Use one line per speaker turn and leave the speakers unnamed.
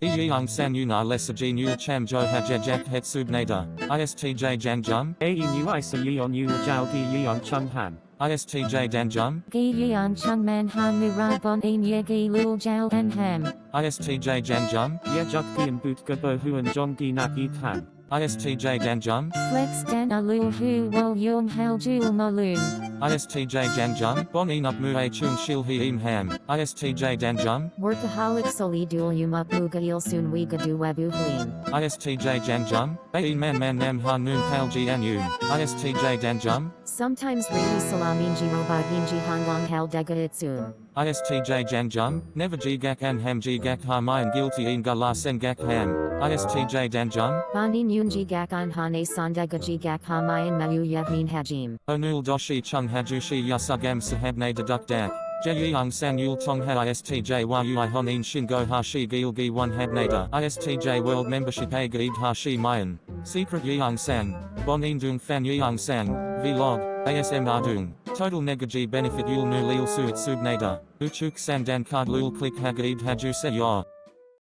Iyang san yuna lesaji nul cham jo hajajak het subnada. ISTJ jangjum.
A E nu I sa yi on yu jiao gi yi on chung han.
ISTJ danjum.
Gi yan chung man han nu ra bon ein ye gi lul jiao en ham.
ISTJ janjum.
Ye juk giam boot ga bo huan jong gi nak yi tan.
ISTJ danjum.
Flex dan a lul hu wol yung hal jul malun.
ISTJ janjum. Bon enup mu a chung shil he im ham. ISTJ danjum.
Workaholic soli dual yum up muga il sun we du webu hlin.
ISTJ janjum. A man man nam ha noon pal ji anum. ISTJ danjum.
Sometimes really salaminji robaginji hanwang hal dega itsun.
ISTJ janjum. Never ji gak an ham ji gak ha mayan guilty in ga la sen gak ham. ISTJ uh, danjum.
Banin yunji gak an hane sandega ji gak hamayan mayu yahmin hajim.
Onul doshi chung hajushi yasugam sahabne deduk dak. Jeyang san yul tong ha ISTJ yu i honin shingo hashi gilgi one habnada. ISTJ world membership a gaid hashi mayan. Secret yang san. Bon indung fan yang sang. Vlog. ASM ardung. Total negaji benefit yul nu lil suit subnada. Uchuk sandan card lul click hagaid hajuse yor.